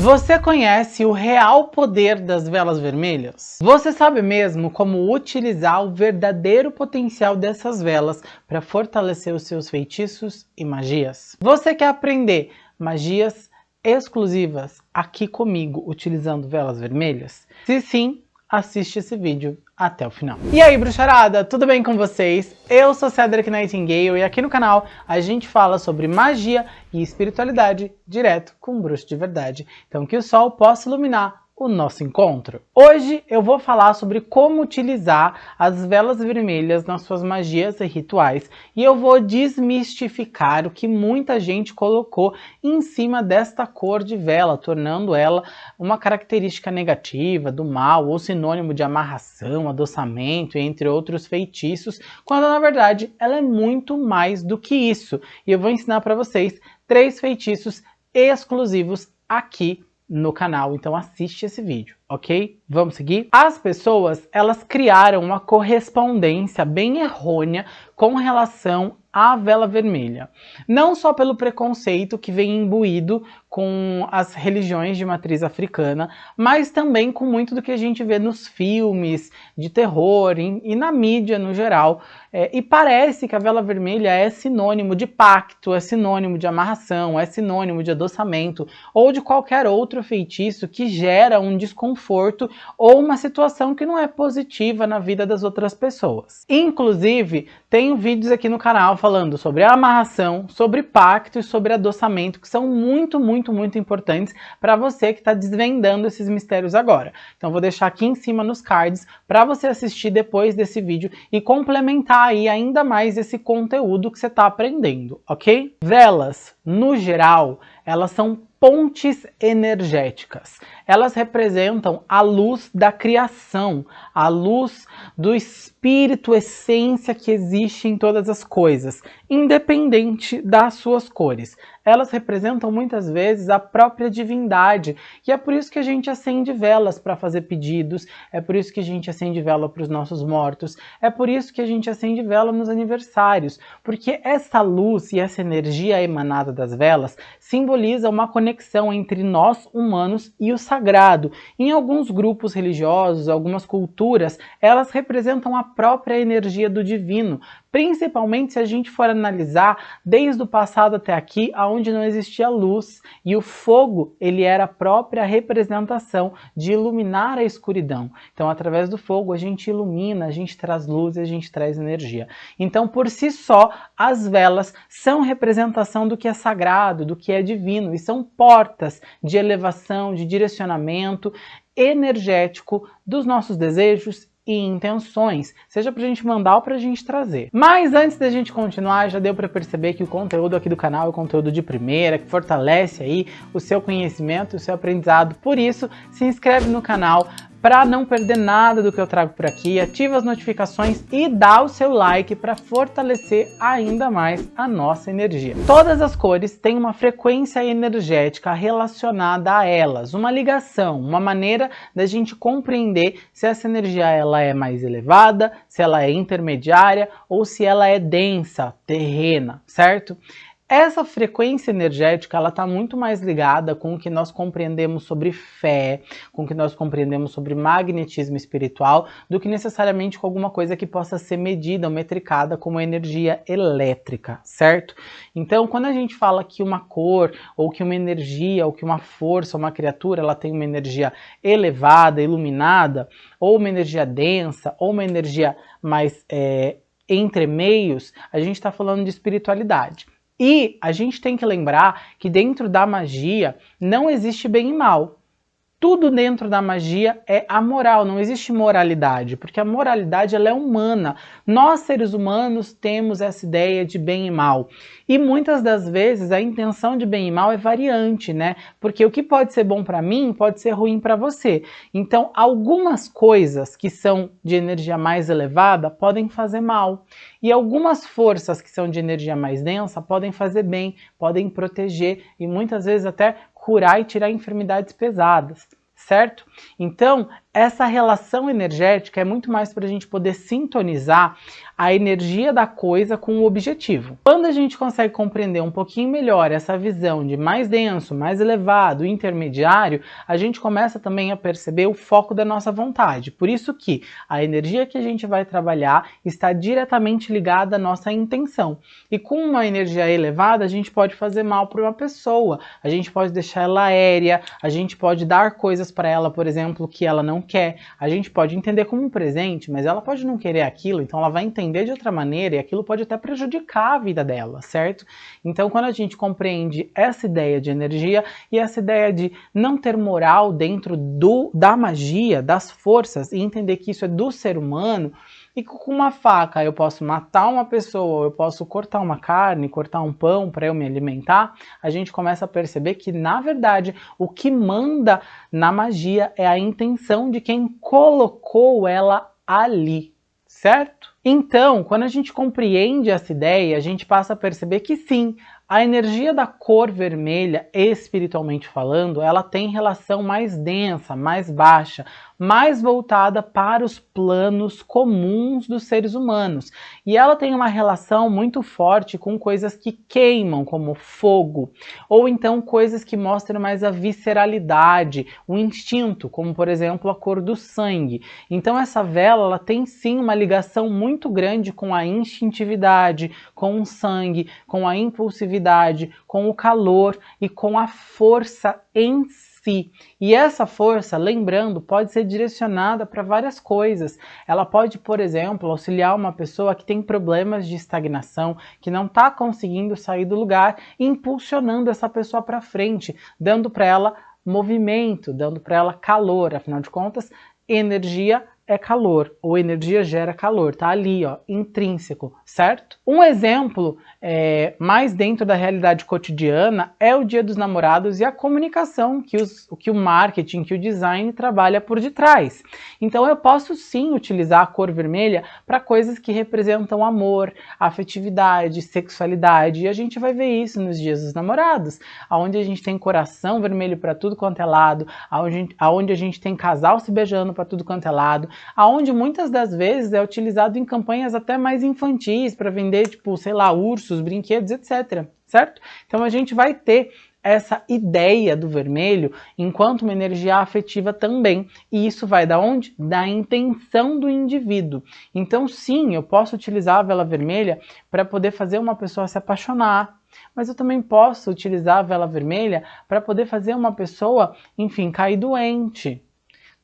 Você conhece o real poder das velas vermelhas? Você sabe mesmo como utilizar o verdadeiro potencial dessas velas para fortalecer os seus feitiços e magias? Você quer aprender magias exclusivas aqui comigo utilizando velas vermelhas? Se sim, assiste esse vídeo até o final. E aí, bruxarada, tudo bem com vocês? Eu sou Cedric Nightingale e aqui no canal a gente fala sobre magia e espiritualidade direto com bruxo de verdade. Então que o sol possa iluminar o nosso encontro. Hoje eu vou falar sobre como utilizar as velas vermelhas nas suas magias e rituais e eu vou desmistificar o que muita gente colocou em cima desta cor de vela, tornando ela uma característica negativa, do mal ou sinônimo de amarração, adoçamento, entre outros feitiços, quando na verdade ela é muito mais do que isso. E eu vou ensinar para vocês três feitiços exclusivos aqui no canal, então assiste esse vídeo, ok? Vamos seguir? As pessoas, elas criaram uma correspondência bem errônea com relação à vela vermelha. Não só pelo preconceito que vem imbuído com as religiões de matriz africana, mas também com muito do que a gente vê nos filmes de terror e, na mídia no geral. É, e parece que a vela vermelha é sinônimo de pacto, é sinônimo de amarração, é sinônimo de adoçamento ou de qualquer outro feitiço que gera um desconforto ou uma situação que não é positiva na vida das outras pessoas. Inclusive, tenho vídeos aqui no canal falando sobre amarração, sobre pacto e sobre adoçamento, que são muito muito, muito importantes para você que está desvendando esses mistérios agora. Então vou deixar aqui em cima nos cards para você assistir depois desse vídeo e complementar aí ainda mais esse conteúdo que você está aprendendo, ok? Velas, no geral, elas são pontes energéticas. Elas representam a luz da criação, a luz do espírito, essência que existe em todas as coisas, independente das suas cores elas representam muitas vezes a própria divindade. E é por isso que a gente acende velas para fazer pedidos, é por isso que a gente acende vela para os nossos mortos, é por isso que a gente acende vela nos aniversários, porque essa luz e essa energia emanada das velas simboliza uma conexão entre nós humanos e o sagrado. Em alguns grupos religiosos, algumas culturas, elas representam a própria energia do divino, principalmente se a gente for analisar desde o passado até aqui, onde não existia luz, e o fogo ele era a própria representação de iluminar a escuridão. Então, através do fogo, a gente ilumina, a gente traz luz, a gente traz energia. Então, por si só, as velas são representação do que é sagrado, do que é divino, e são portas de elevação, de direcionamento energético dos nossos desejos e intenções, seja para a gente mandar ou para a gente trazer. Mas antes da gente continuar, já deu para perceber que o conteúdo aqui do canal é conteúdo de primeira, que fortalece aí o seu conhecimento, o seu aprendizado. Por isso, se inscreve no canal, para não perder nada do que eu trago por aqui, ativa as notificações e dá o seu like para fortalecer ainda mais a nossa energia. Todas as cores têm uma frequência energética relacionada a elas, uma ligação, uma maneira da gente compreender se essa energia ela é mais elevada, se ela é intermediária ou se ela é densa, terrena, certo? Essa frequência energética ela está muito mais ligada com o que nós compreendemos sobre fé, com o que nós compreendemos sobre magnetismo espiritual, do que necessariamente com alguma coisa que possa ser medida ou metricada como energia elétrica, certo? Então, quando a gente fala que uma cor, ou que uma energia, ou que uma força, uma criatura, ela tem uma energia elevada, iluminada, ou uma energia densa, ou uma energia mais é, entre meios, a gente está falando de espiritualidade. E a gente tem que lembrar que dentro da magia não existe bem e mal. Tudo dentro da magia é amoral, não existe moralidade, porque a moralidade ela é humana. Nós, seres humanos, temos essa ideia de bem e mal. E muitas das vezes a intenção de bem e mal é variante, né? Porque o que pode ser bom para mim pode ser ruim para você. Então, algumas coisas que são de energia mais elevada podem fazer mal. E algumas forças que são de energia mais densa podem fazer bem, podem proteger e muitas vezes até curar e tirar enfermidades pesadas, certo? Então, essa relação energética é muito mais para a gente poder sintonizar a energia da coisa com o objetivo. Quando a gente consegue compreender um pouquinho melhor essa visão de mais denso, mais elevado, intermediário, a gente começa também a perceber o foco da nossa vontade. Por isso que a energia que a gente vai trabalhar está diretamente ligada à nossa intenção. E com uma energia elevada, a gente pode fazer mal para uma pessoa, a gente pode deixar ela aérea, a gente pode dar coisas para ela, por exemplo, que ela não quer, a gente pode entender como um presente, mas ela pode não querer aquilo, então ela vai entender de outra maneira e aquilo pode até prejudicar a vida dela, certo? Então, quando a gente compreende essa ideia de energia e essa ideia de não ter moral dentro do, da magia, das forças, e entender que isso é do ser humano, e com uma faca eu posso matar uma pessoa, eu posso cortar uma carne, cortar um pão para eu me alimentar, a gente começa a perceber que, na verdade, o que manda na magia é a intenção de quem colocou ela ali, certo? Então, quando a gente compreende essa ideia, a gente passa a perceber que sim, a energia da cor vermelha, espiritualmente falando, ela tem relação mais densa, mais baixa, mais voltada para os planos comuns dos seres humanos. E ela tem uma relação muito forte com coisas que queimam, como fogo, ou então coisas que mostram mais a visceralidade, o instinto, como por exemplo a cor do sangue. Então essa vela ela tem sim uma ligação muito grande com a instintividade, com o sangue, com a impulsividade, com o calor e com a força em si si. E essa força, lembrando, pode ser direcionada para várias coisas. Ela pode, por exemplo, auxiliar uma pessoa que tem problemas de estagnação, que não está conseguindo sair do lugar, impulsionando essa pessoa para frente, dando para ela movimento, dando para ela calor. Afinal de contas, energia é calor, ou energia gera calor, tá ali, ó, intrínseco, certo? Um exemplo é, mais dentro da realidade cotidiana é o Dia dos Namorados e a comunicação que, os, que o marketing, que o design trabalha por detrás. Então eu posso sim utilizar a cor vermelha para coisas que representam amor, afetividade, sexualidade, e a gente vai ver isso nos Dias dos Namorados, onde a gente tem coração vermelho para tudo quanto é lado, aonde, aonde a gente tem casal se beijando para tudo quanto é lado, aonde muitas das vezes é utilizado em campanhas até mais infantis para vender, tipo, sei lá, ursos, brinquedos, etc. Certo? Então a gente vai ter essa ideia do vermelho enquanto uma energia afetiva também. E isso vai da onde? Da intenção do indivíduo. Então sim, eu posso utilizar a vela vermelha para poder fazer uma pessoa se apaixonar, mas eu também posso utilizar a vela vermelha para poder fazer uma pessoa, enfim, cair doente,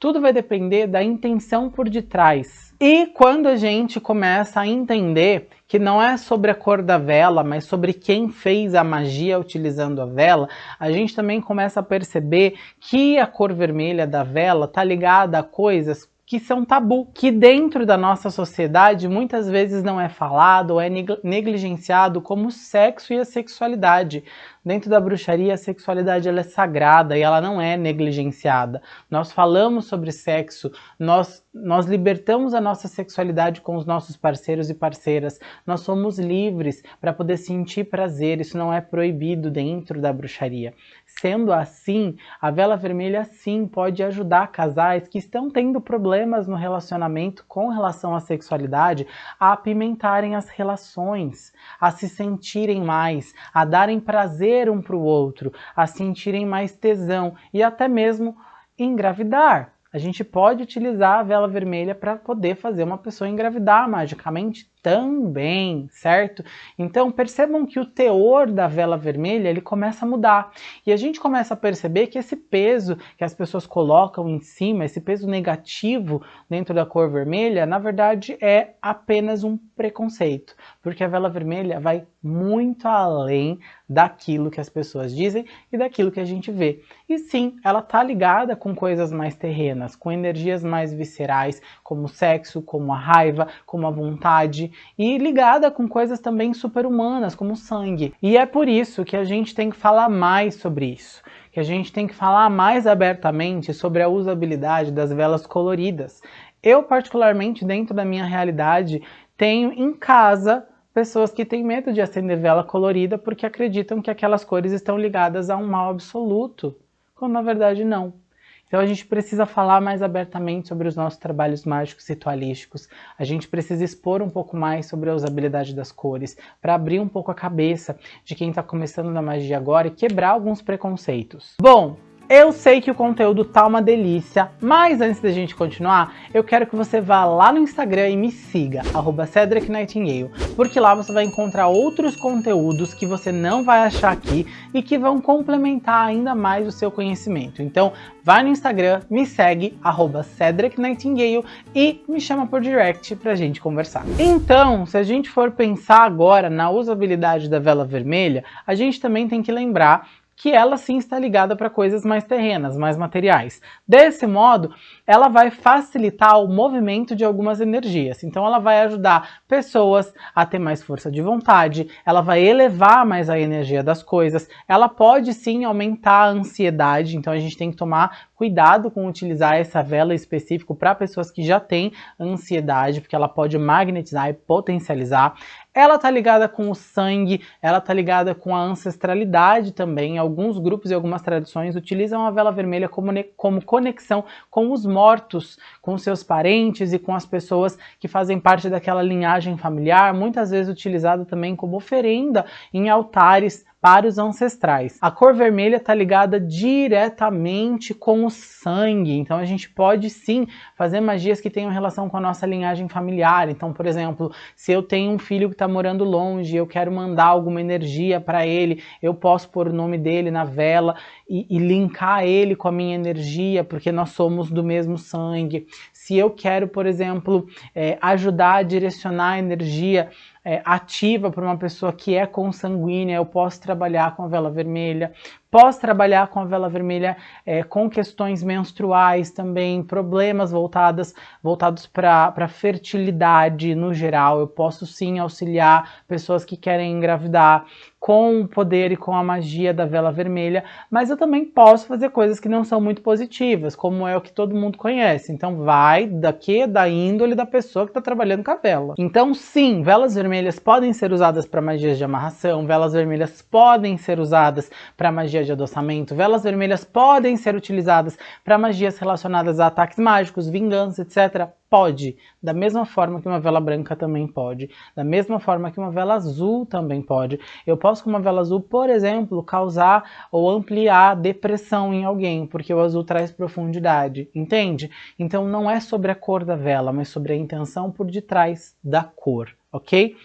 tudo vai depender da intenção por detrás. E quando a gente começa a entender que não é sobre a cor da vela, mas sobre quem fez a magia utilizando a vela, a gente também começa a perceber que a cor vermelha da vela está ligada a coisas que são tabu, que dentro da nossa sociedade muitas vezes não é falado ou é negligenciado como o sexo e a sexualidade. Dentro da bruxaria, a sexualidade ela é sagrada e ela não é negligenciada. Nós falamos sobre sexo, nós, nós libertamos a nossa sexualidade com os nossos parceiros e parceiras. Nós somos livres para poder sentir prazer, isso não é proibido dentro da bruxaria. Sendo assim, a vela vermelha sim pode ajudar casais que estão tendo problemas no relacionamento com relação à sexualidade a apimentarem as relações, a se sentirem mais, a darem prazer um para o outro, a sentirem mais tesão e até mesmo engravidar. A gente pode utilizar a vela vermelha para poder fazer uma pessoa engravidar magicamente também, certo? Então percebam que o teor da vela vermelha ele começa a mudar e a gente começa a perceber que esse peso que as pessoas colocam em cima, esse peso negativo dentro da cor vermelha, na verdade é apenas um preconceito, porque a vela vermelha vai muito além daquilo que as pessoas dizem e daquilo que a gente vê. E sim, ela tá ligada com coisas mais terrenas, com energias mais viscerais, como o sexo, como a raiva, como a vontade, e ligada com coisas também super-humanas, como sangue. E é por isso que a gente tem que falar mais sobre isso, que a gente tem que falar mais abertamente sobre a usabilidade das velas coloridas. Eu, particularmente, dentro da minha realidade, tenho em casa pessoas que têm medo de acender vela colorida porque acreditam que aquelas cores estão ligadas a um mal absoluto, quando na verdade não. Então a gente precisa falar mais abertamente sobre os nossos trabalhos mágicos ritualísticos. A gente precisa expor um pouco mais sobre a usabilidade das cores, para abrir um pouco a cabeça de quem está começando na magia agora e quebrar alguns preconceitos. Bom, eu sei que o conteúdo tá uma delícia, mas antes da gente continuar, eu quero que você vá lá no Instagram e me siga, arroba Cedric Nightingale, porque lá você vai encontrar outros conteúdos que você não vai achar aqui e que vão complementar ainda mais o seu conhecimento. Então, vai no Instagram, me segue, arroba Cedric Nightingale e me chama por direct pra gente conversar. Então, se a gente for pensar agora na usabilidade da vela vermelha, a gente também tem que lembrar que ela sim está ligada para coisas mais terrenas, mais materiais. Desse modo, ela vai facilitar o movimento de algumas energias. Então ela vai ajudar pessoas a ter mais força de vontade, ela vai elevar mais a energia das coisas, ela pode sim aumentar a ansiedade, então a gente tem que tomar cuidado com utilizar essa vela específico para pessoas que já têm ansiedade, porque ela pode magnetizar e potencializar. Ela tá ligada com o sangue, ela tá ligada com a ancestralidade também. Alguns grupos e algumas tradições utilizam a vela vermelha como, como conexão com os mortos, com seus parentes e com as pessoas que fazem parte daquela linhagem familiar, muitas vezes utilizada também como oferenda em altares para os ancestrais. A cor vermelha está ligada diretamente com o sangue, então a gente pode sim fazer magias que tenham relação com a nossa linhagem familiar. Então, por exemplo, se eu tenho um filho que está morando longe, eu quero mandar alguma energia para ele, eu posso pôr o nome dele na vela e, e linkar ele com a minha energia, porque nós somos do mesmo sangue. Se eu quero, por exemplo, é, ajudar a direcionar a energia é, ativa para uma pessoa que é consanguínea, eu posso trabalhar com a vela vermelha. Posso trabalhar com a vela vermelha é, com questões menstruais também, problemas voltadas, voltados para fertilidade no geral. Eu posso sim auxiliar pessoas que querem engravidar com o poder e com a magia da vela vermelha, mas eu também posso fazer coisas que não são muito positivas, como é o que todo mundo conhece. Então vai daqui da índole da pessoa que está trabalhando com a vela. Então sim, velas vermelhas podem ser usadas para magias de amarração, velas vermelhas podem ser usadas para magia de adoçamento. Velas vermelhas podem ser utilizadas para magias relacionadas a ataques mágicos, vingança, etc. Pode, da mesma forma que uma vela branca também pode, da mesma forma que uma vela azul também pode. Eu posso com uma vela azul, por exemplo, causar ou ampliar depressão em alguém, porque o azul traz profundidade, entende? Então não é sobre a cor da vela, mas sobre a intenção por detrás da cor, ok?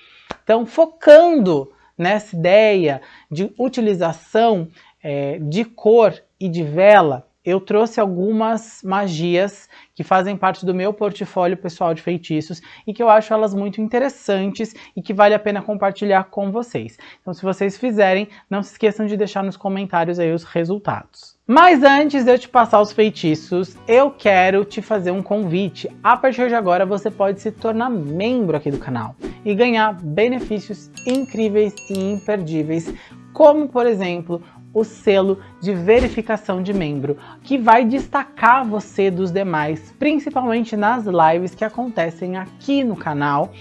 Então focando nessa ideia de utilização é, de cor e de vela, eu trouxe algumas magias que fazem parte do meu portfólio pessoal de feitiços e que eu acho elas muito interessantes e que vale a pena compartilhar com vocês. Então se vocês fizerem, não se esqueçam de deixar nos comentários aí os resultados. Mas antes de eu te passar os feitiços, eu quero te fazer um convite. A partir de agora você pode se tornar membro aqui do canal e ganhar benefícios incríveis e imperdíveis, como por exemplo o selo de verificação de membro, que vai destacar você dos demais, principalmente nas lives que acontecem aqui no canal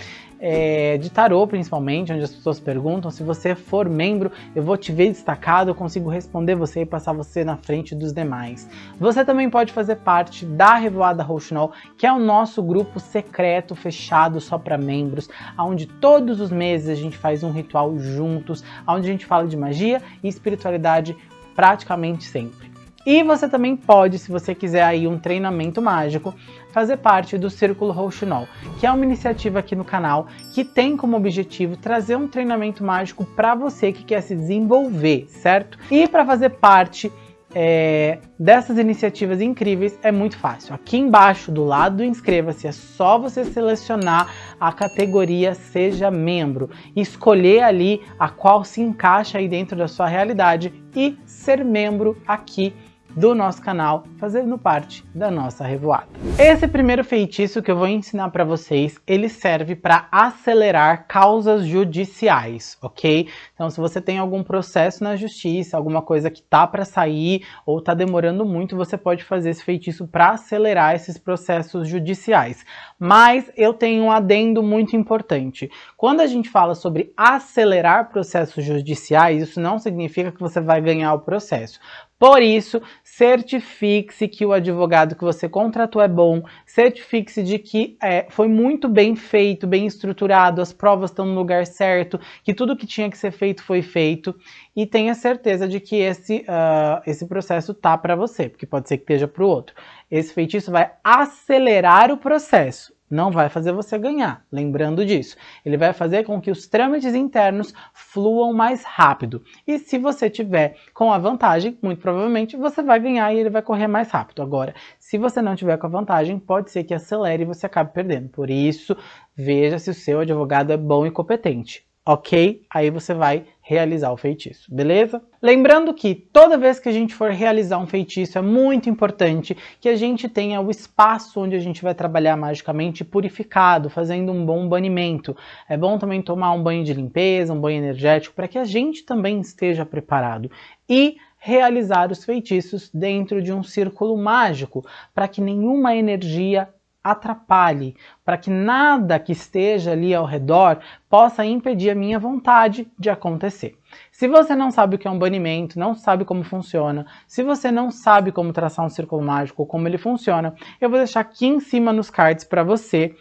é, de tarô, principalmente, onde as pessoas perguntam. Se você for membro, eu vou te ver destacado, eu consigo responder você e passar você na frente dos demais. Você também pode fazer parte da Revoada Rouxinol, que é o nosso grupo secreto, fechado só para membros, onde todos os meses a gente faz um ritual juntos, onde a gente fala de magia e espiritualidade praticamente sempre. E você também pode, se você quiser aí um treinamento mágico, fazer parte do Círculo Rouxinol, que é uma iniciativa aqui no canal que tem como objetivo trazer um treinamento mágico para você que quer se desenvolver, certo? E para fazer parte é, dessas iniciativas incríveis é muito fácil. Aqui embaixo do lado do inscreva-se é só você selecionar a categoria seja membro, escolher ali a qual se encaixa aí dentro da sua realidade e ser membro aqui do nosso canal, fazendo parte da nossa revoada. Esse primeiro feitiço que eu vou ensinar para vocês, ele serve para acelerar causas judiciais, ok? Então se você tem algum processo na justiça, alguma coisa que tá para sair ou tá demorando muito, você pode fazer esse feitiço para acelerar esses processos judiciais. Mas eu tenho um adendo muito importante. Quando a gente fala sobre acelerar processos judiciais, isso não significa que você vai ganhar o processo. Por isso, certifique-se que o advogado que você contratou é bom, certifique-se de que é, foi muito bem feito, bem estruturado, as provas estão no lugar certo, que tudo que tinha que ser feito foi feito e tenha certeza de que esse, uh, esse processo tá para você, porque pode ser que esteja para o outro. Esse feitiço vai acelerar o processo não vai fazer você ganhar, lembrando disso. Ele vai fazer com que os trâmites internos fluam mais rápido. E se você tiver com a vantagem, muito provavelmente você vai ganhar e ele vai correr mais rápido. Agora, se você não tiver com a vantagem, pode ser que acelere e você acabe perdendo. Por isso, veja se o seu advogado é bom e competente ok? Aí você vai realizar o feitiço, beleza? Lembrando que toda vez que a gente for realizar um feitiço é muito importante que a gente tenha o espaço onde a gente vai trabalhar magicamente purificado, fazendo um bom banimento. É bom também tomar um banho de limpeza, um banho energético, para que a gente também esteja preparado. E realizar os feitiços dentro de um círculo mágico, para que nenhuma energia atrapalhe, para que nada que esteja ali ao redor possa impedir a minha vontade de acontecer. Se você não sabe o que é um banimento, não sabe como funciona, se você não sabe como traçar um círculo mágico, como ele funciona, eu vou deixar aqui em cima nos cards para você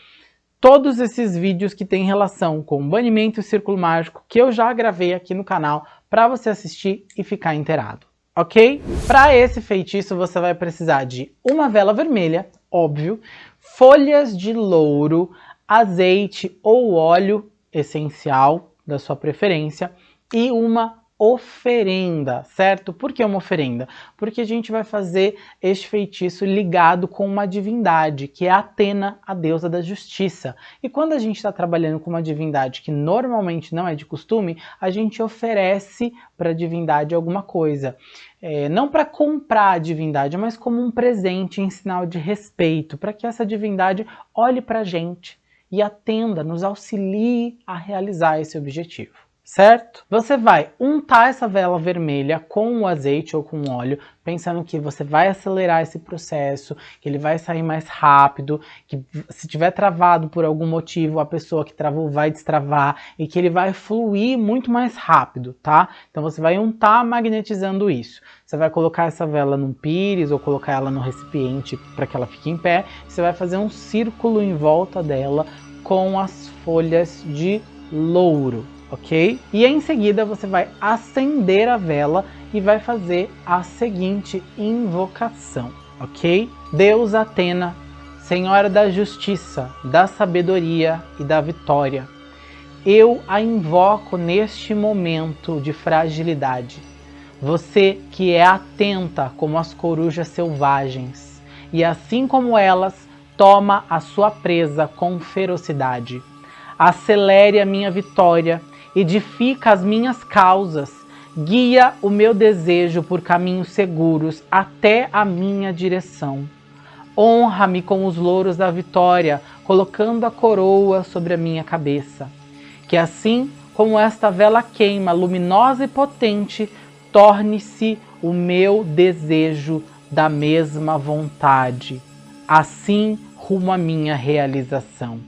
todos esses vídeos que têm relação com banimento e círculo mágico que eu já gravei aqui no canal para você assistir e ficar inteirado ok? Para esse feitiço você vai precisar de uma vela vermelha, óbvio, folhas de louro, azeite ou óleo essencial da sua preferência e uma oferenda, certo? Por que uma oferenda? Porque a gente vai fazer este feitiço ligado com uma divindade, que é Atena, a deusa da justiça. E quando a gente está trabalhando com uma divindade que normalmente não é de costume, a gente oferece para a divindade alguma coisa. É, não para comprar a divindade, mas como um presente em sinal de respeito, para que essa divindade olhe para a gente e atenda, nos auxilie a realizar esse objetivo certo? Você vai untar essa vela vermelha com o azeite ou com óleo, pensando que você vai acelerar esse processo, que ele vai sair mais rápido, que se tiver travado por algum motivo, a pessoa que travou vai destravar e que ele vai fluir muito mais rápido, tá? Então você vai untar magnetizando isso. Você vai colocar essa vela num pires ou colocar ela no recipiente para que ela fique em pé. Você vai fazer um círculo em volta dela com as folhas de louro, ok? E em seguida você vai acender a vela e vai fazer a seguinte invocação, ok? Deus Atena, Senhora da Justiça, da Sabedoria e da Vitória, eu a invoco neste momento de fragilidade. Você que é atenta como as corujas selvagens, e assim como elas, toma a sua presa com ferocidade. Acelere a minha vitória edifica as minhas causas, guia o meu desejo por caminhos seguros até a minha direção. Honra-me com os louros da vitória, colocando a coroa sobre a minha cabeça. Que assim como esta vela queima, luminosa e potente, torne-se o meu desejo da mesma vontade. Assim rumo à minha realização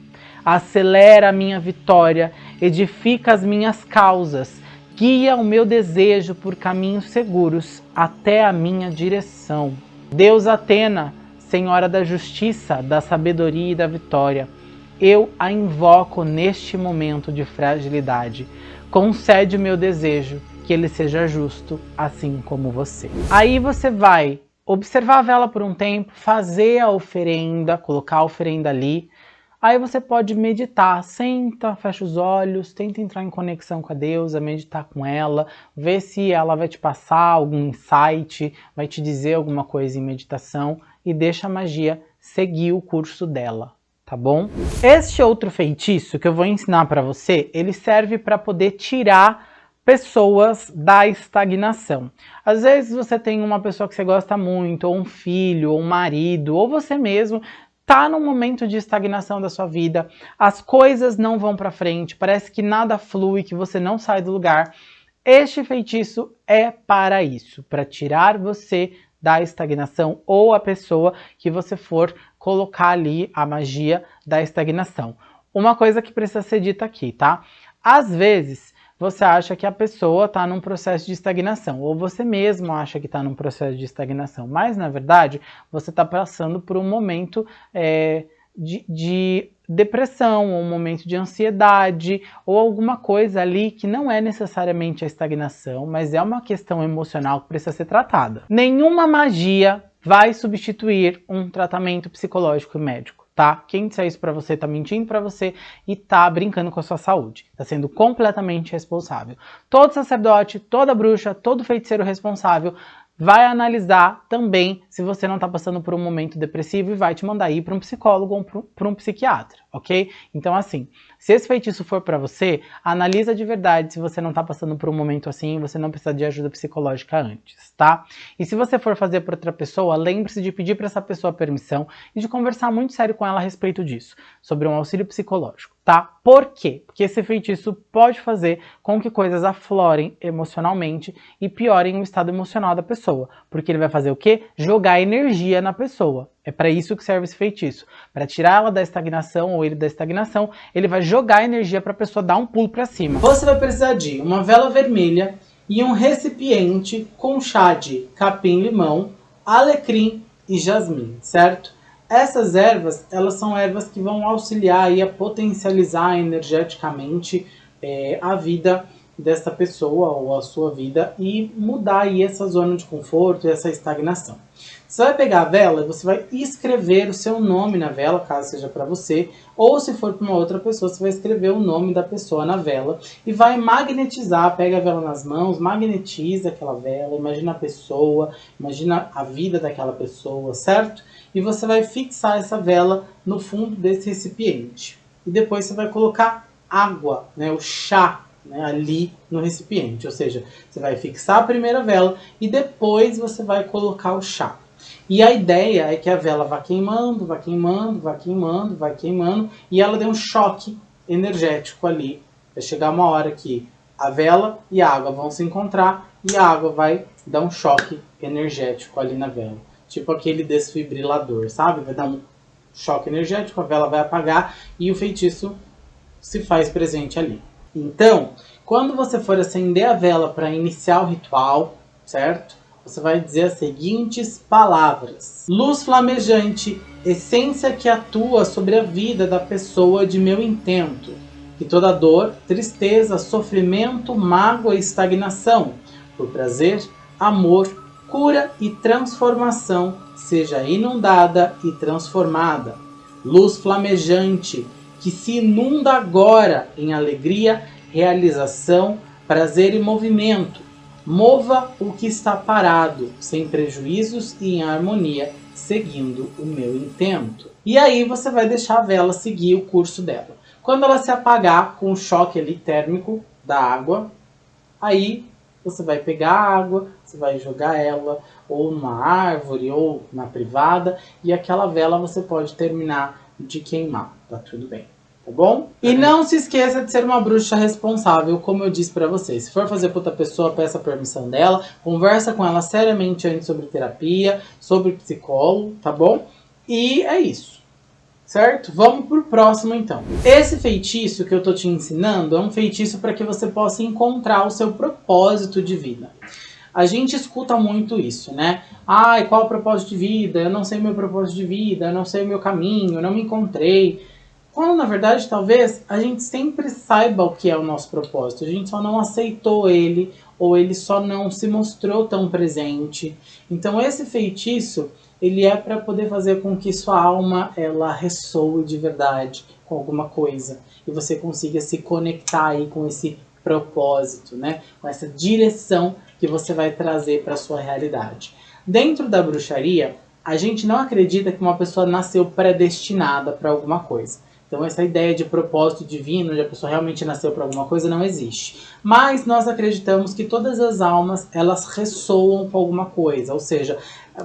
acelera a minha vitória, edifica as minhas causas, guia o meu desejo por caminhos seguros até a minha direção. Deus Atena, Senhora da justiça, da sabedoria e da vitória, eu a invoco neste momento de fragilidade. Concede o meu desejo, que ele seja justo, assim como você. Aí você vai observar a vela por um tempo, fazer a oferenda, colocar a oferenda ali, Aí você pode meditar, senta, fecha os olhos, tenta entrar em conexão com a deusa, meditar com ela, ver se ela vai te passar algum insight, vai te dizer alguma coisa em meditação e deixa a magia seguir o curso dela, tá bom? Este outro feitiço que eu vou ensinar para você, ele serve para poder tirar pessoas da estagnação. Às vezes você tem uma pessoa que você gosta muito, ou um filho, ou um marido, ou você mesmo está num momento de estagnação da sua vida, as coisas não vão para frente, parece que nada flui, que você não sai do lugar. Este feitiço é para isso, para tirar você da estagnação ou a pessoa que você for colocar ali a magia da estagnação. Uma coisa que precisa ser dita aqui, tá? Às vezes você acha que a pessoa está num processo de estagnação, ou você mesmo acha que está num processo de estagnação, mas na verdade você está passando por um momento é, de, de depressão, ou um momento de ansiedade, ou alguma coisa ali que não é necessariamente a estagnação, mas é uma questão emocional que precisa ser tratada. Nenhuma magia vai substituir um tratamento psicológico e médico tá? Quem disser isso pra você tá mentindo pra você e tá brincando com a sua saúde. Tá sendo completamente responsável. Todo sacerdote, toda bruxa, todo feiticeiro responsável vai analisar também se você não está passando por um momento depressivo e vai te mandar ir para um psicólogo ou para um psiquiatra, ok? Então assim, se esse feitiço for para você, analisa de verdade se você não está passando por um momento assim você não precisa de ajuda psicológica antes, tá? E se você for fazer para outra pessoa, lembre-se de pedir para essa pessoa permissão e de conversar muito sério com ela a respeito disso, sobre um auxílio psicológico tá? Por quê? Porque esse feitiço pode fazer com que coisas aflorem emocionalmente e piorem o estado emocional da pessoa, porque ele vai fazer o quê? Jogar energia na pessoa. É para isso que serve esse feitiço, para tirar ela da estagnação ou ele da estagnação, ele vai jogar energia para a pessoa dar um pulo para cima. Você vai precisar de uma vela vermelha e um recipiente com chá de capim-limão, alecrim e jasmim, certo? Essas ervas, elas são ervas que vão auxiliar aí a potencializar energeticamente é, a vida dessa pessoa ou a sua vida e mudar aí essa zona de conforto e essa estagnação. Você vai pegar a vela você vai escrever o seu nome na vela, caso seja para você, ou se for para uma outra pessoa, você vai escrever o nome da pessoa na vela e vai magnetizar, pega a vela nas mãos, magnetiza aquela vela, imagina a pessoa, imagina a vida daquela pessoa, certo? e você vai fixar essa vela no fundo desse recipiente. E depois você vai colocar água, né, o chá, né, ali no recipiente. Ou seja, você vai fixar a primeira vela e depois você vai colocar o chá. E a ideia é que a vela vá queimando, vá queimando, vá queimando, vá queimando, e ela dê um choque energético ali. Vai chegar uma hora que a vela e a água vão se encontrar e a água vai dar um choque energético ali na vela tipo aquele desfibrilador, sabe? Vai dar um choque energético, a vela vai apagar e o feitiço se faz presente ali. Então, quando você for acender a vela para iniciar o ritual, certo? Você vai dizer as seguintes palavras. Luz flamejante, essência que atua sobre a vida da pessoa de meu intento. Que toda dor, tristeza, sofrimento, mágoa e estagnação, por prazer, amor, cura e transformação seja inundada e transformada. Luz flamejante que se inunda agora em alegria, realização, prazer e movimento. Mova o que está parado, sem prejuízos e em harmonia, seguindo o meu intento. E aí você vai deixar a vela seguir o curso dela. Quando ela se apagar com o choque ali térmico da água, aí você vai pegar a água, você vai jogar ela ou numa árvore ou na privada e aquela vela você pode terminar de queimar, tá tudo bem, tá bom? E não se esqueça de ser uma bruxa responsável, como eu disse pra vocês. Se for fazer pra outra pessoa, peça a permissão dela, conversa com ela seriamente antes sobre terapia, sobre psicólogo, tá bom? E é isso certo? Vamos pro próximo então. Esse feitiço que eu tô te ensinando é um feitiço para que você possa encontrar o seu propósito de vida. A gente escuta muito isso, né? Ai, qual o propósito de vida? Eu não sei meu propósito de vida, eu não sei o meu caminho, eu não me encontrei. Quando na verdade talvez a gente sempre saiba o que é o nosso propósito, a gente só não aceitou ele ou ele só não se mostrou tão presente. Então esse feitiço ele é para poder fazer com que sua alma ela ressoe de verdade com alguma coisa e você consiga se conectar aí com esse propósito, né? Com essa direção que você vai trazer para sua realidade. Dentro da bruxaria, a gente não acredita que uma pessoa nasceu predestinada para alguma coisa. Então essa ideia de propósito divino, de a pessoa realmente nasceu para alguma coisa, não existe. Mas nós acreditamos que todas as almas, elas ressoam com alguma coisa. Ou seja,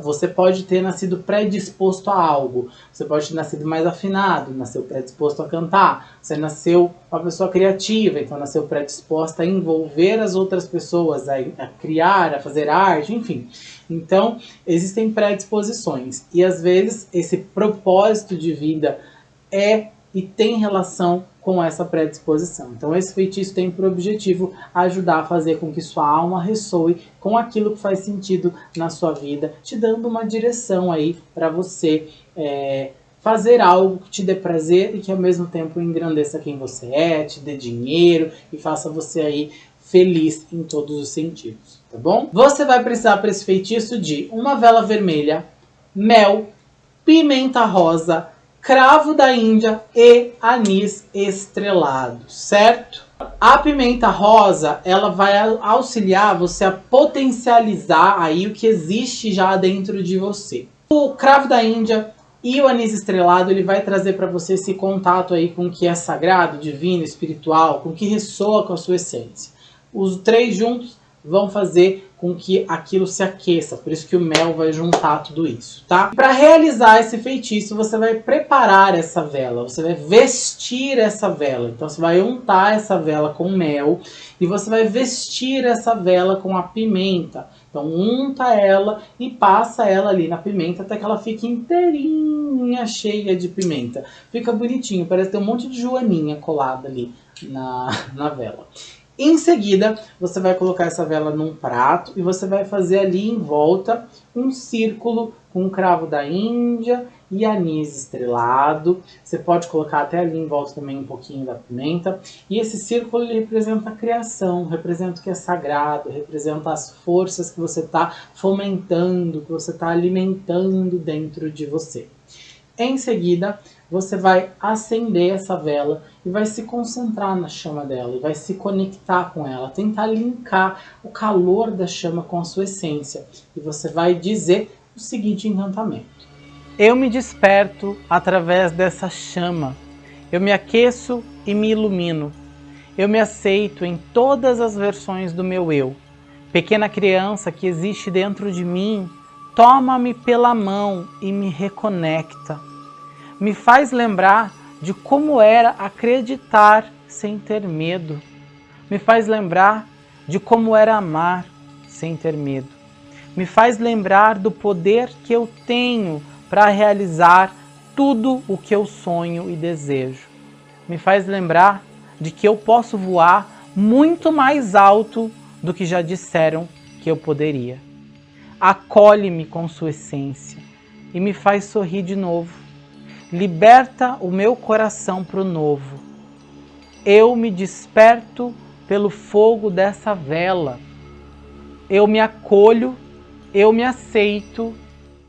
você pode ter nascido predisposto a algo. Você pode ter nascido mais afinado, nasceu predisposto a cantar. Você nasceu uma pessoa criativa, então nasceu predisposta a envolver as outras pessoas, a, a criar, a fazer arte, enfim. Então, existem predisposições. E às vezes esse propósito de vida é e tem relação com essa predisposição. Então esse feitiço tem por objetivo ajudar a fazer com que sua alma ressoe com aquilo que faz sentido na sua vida, te dando uma direção aí para você é, fazer algo que te dê prazer e que ao mesmo tempo engrandeça quem você é, te dê dinheiro e faça você aí feliz em todos os sentidos, tá bom? Você vai precisar para esse feitiço de uma vela vermelha, mel, pimenta rosa, cravo da Índia e anis estrelado, certo? A pimenta rosa, ela vai auxiliar você a potencializar aí o que existe já dentro de você. O cravo da Índia e o anis estrelado, ele vai trazer para você esse contato aí com o que é sagrado, divino, espiritual, com o que ressoa com a sua essência. Os três juntos vão fazer com que aquilo se aqueça, por isso que o mel vai juntar tudo isso, tá? Para realizar esse feitiço, você vai preparar essa vela, você vai vestir essa vela. Então você vai untar essa vela com mel e você vai vestir essa vela com a pimenta. Então unta ela e passa ela ali na pimenta até que ela fique inteirinha, cheia de pimenta. Fica bonitinho, parece ter um monte de joaninha colada ali na, na vela. Em seguida, você vai colocar essa vela num prato e você vai fazer ali em volta um círculo com cravo da Índia e anis estrelado. Você pode colocar até ali em volta também um pouquinho da pimenta. E esse círculo ele representa a criação, representa o que é sagrado, representa as forças que você está fomentando, que você está alimentando dentro de você. Em seguida, você vai acender essa vela e vai se concentrar na chama dela, e vai se conectar com ela, tentar linkar o calor da chama com a sua essência. E você vai dizer o seguinte encantamento. Eu me desperto através dessa chama, eu me aqueço e me ilumino. Eu me aceito em todas as versões do meu eu. Pequena criança que existe dentro de mim, toma-me pela mão e me reconecta me faz lembrar de como era acreditar sem ter medo. Me faz lembrar de como era amar sem ter medo. Me faz lembrar do poder que eu tenho para realizar tudo o que eu sonho e desejo. Me faz lembrar de que eu posso voar muito mais alto do que já disseram que eu poderia. Acolhe-me com sua essência e me faz sorrir de novo liberta o meu coração para o novo. Eu me desperto pelo fogo dessa vela. Eu me acolho, eu me aceito,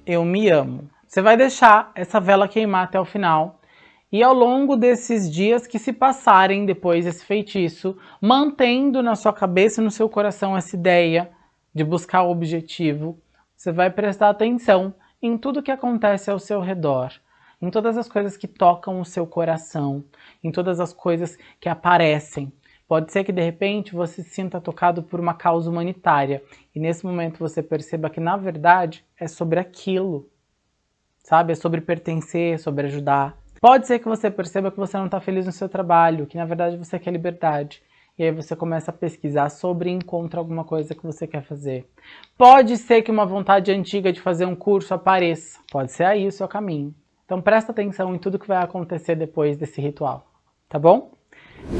eu me amo. Você vai deixar essa vela queimar até o final e ao longo desses dias que se passarem depois desse feitiço, mantendo na sua cabeça e no seu coração essa ideia de buscar o objetivo, você vai prestar atenção em tudo que acontece ao seu redor em todas as coisas que tocam o seu coração, em todas as coisas que aparecem. Pode ser que de repente você se sinta tocado por uma causa humanitária e nesse momento você perceba que na verdade é sobre aquilo, sabe? É sobre pertencer, sobre ajudar. Pode ser que você perceba que você não está feliz no seu trabalho, que na verdade você quer liberdade. E aí você começa a pesquisar sobre e encontra alguma coisa que você quer fazer. Pode ser que uma vontade antiga de fazer um curso apareça. Pode ser aí o seu caminho. Então presta atenção em tudo que vai acontecer depois desse ritual, tá bom?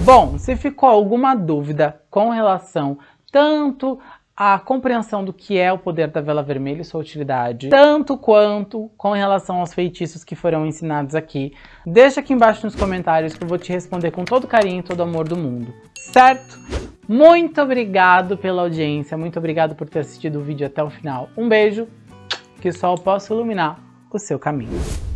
Bom, se ficou alguma dúvida com relação tanto à compreensão do que é o poder da vela vermelha e sua utilidade, tanto quanto com relação aos feitiços que foram ensinados aqui, deixa aqui embaixo nos comentários que eu vou te responder com todo carinho e todo amor do mundo, certo? Muito obrigado pela audiência, muito obrigado por ter assistido o vídeo até o final. Um beijo, que o sol possa iluminar o seu caminho.